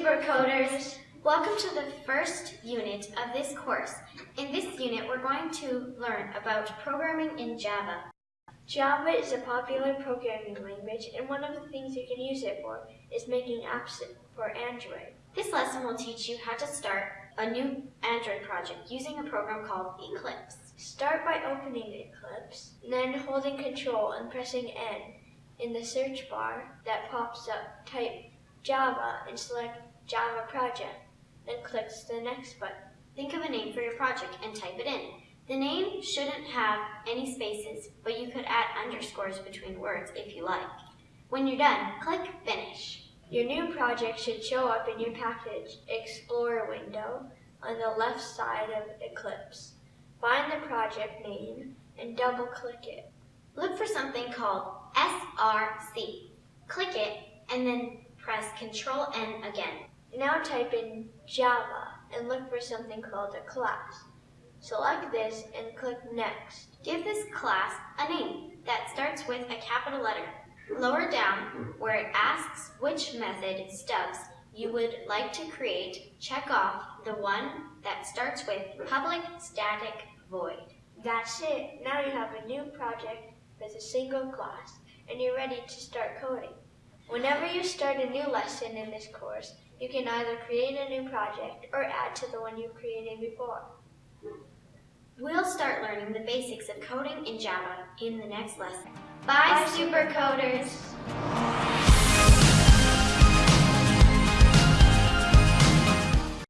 Supercoders! Welcome to the first unit of this course. In this unit, we're going to learn about programming in Java. Java is a popular programming language, and one of the things you can use it for is making apps for Android. This lesson will teach you how to start a new Android project using a program called Eclipse. Start by opening Eclipse, then holding Control and pressing N in the search bar that pops up. Type Java and select Java Project, then click the next button. Think of a name for your project and type it in. The name shouldn't have any spaces, but you could add underscores between words if you like. When you're done, click Finish. Your new project should show up in your Package Explorer window on the left side of Eclipse. Find the project name and double-click it. Look for something called SRC. Click it and then press Ctrl N again. Now type in Java and look for something called a class. Select this and click Next. Give this class a name that starts with a capital letter. Lower down, where it asks which method stubs you would like to create, check off the one that starts with public static void. That's it. Now you have a new project with a single class, and you're ready to start coding. Whenever you start a new lesson in this course, you can either create a new project or add to the one you created before. We'll start learning the basics of coding in Java in the next lesson. Bye, Bye Supercoders!